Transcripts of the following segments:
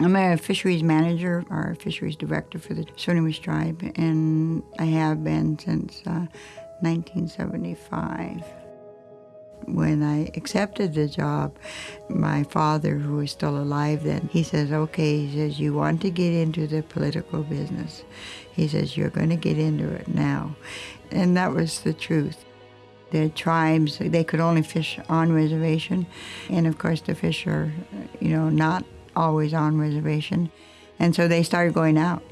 I'm a fisheries manager or fisheries director for the Swinomish tribe, and I have been since uh, 1975. When I accepted the job, my father, who was still alive then, he says, okay, he says, you want to get into the political business. He says, you're going to get into it now. And that was the truth. The tribes, they could only fish on reservation. And of course, the fish are, you know, not always on reservation. And so they started going out.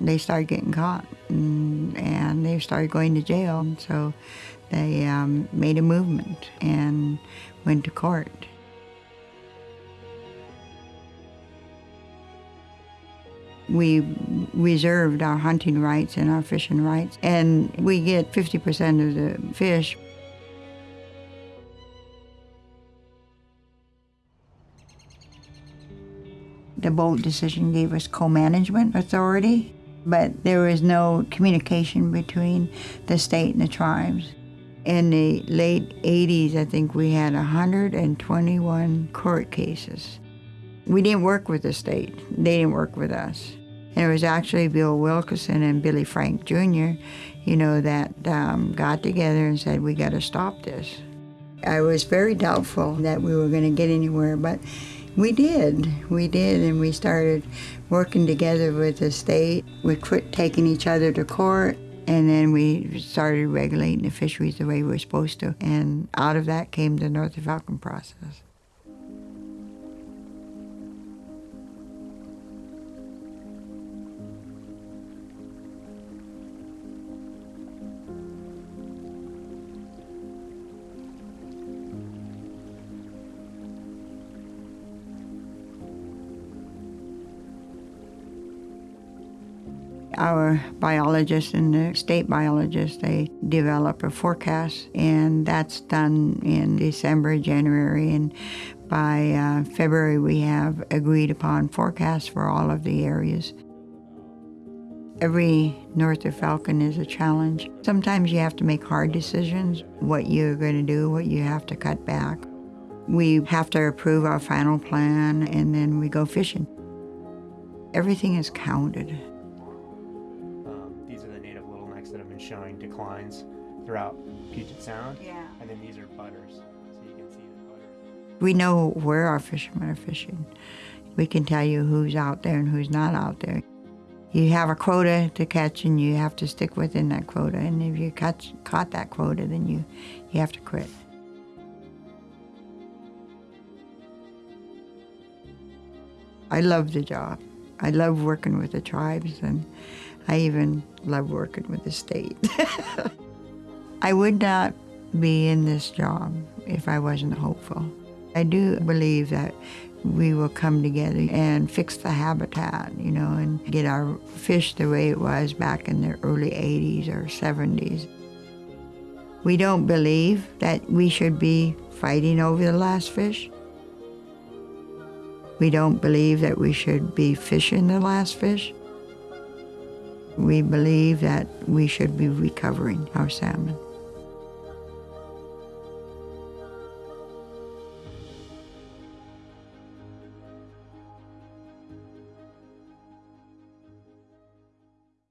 They started getting caught and, and they started going to jail. And so they um, made a movement and went to court. We reserved our hunting rights and our fishing rights, and we get 50% of the fish. The Boldt decision gave us co-management authority, but there was no communication between the state and the tribes. In the late 80s, I think we had 121 court cases. We didn't work with the state. They didn't work with us. And it was actually Bill Wilkerson and Billy Frank Jr., you know, that um, got together and said, we got to stop this. I was very doubtful that we were going to get anywhere, but we did. We did, and we started working together with the state. We quit taking each other to court. And then we started regulating the fisheries the way we were supposed to. And out of that came the North Falcon process. Our biologists and the state biologists, they develop a forecast, and that's done in December, January, and by uh, February we have agreed upon forecasts for all of the areas. Every North of Falcon is a challenge. Sometimes you have to make hard decisions, what you're going to do, what you have to cut back. We have to approve our final plan, and then we go fishing. Everything is counted. Showing declines throughout Puget Sound. Yeah. And then these are butters, so you can see the butters. We know where our fishermen are fishing. We can tell you who's out there and who's not out there. You have a quota to catch and you have to stick within that quota. And if you catch, caught that quota, then you, you have to quit. I love the job. I love working with the tribes and I even love working with the state. I would not be in this job if I wasn't hopeful. I do believe that we will come together and fix the habitat, you know, and get our fish the way it was back in the early 80s or 70s. We don't believe that we should be fighting over the last fish. We don't believe that we should be fishing the last fish. We believe that we should be recovering our salmon.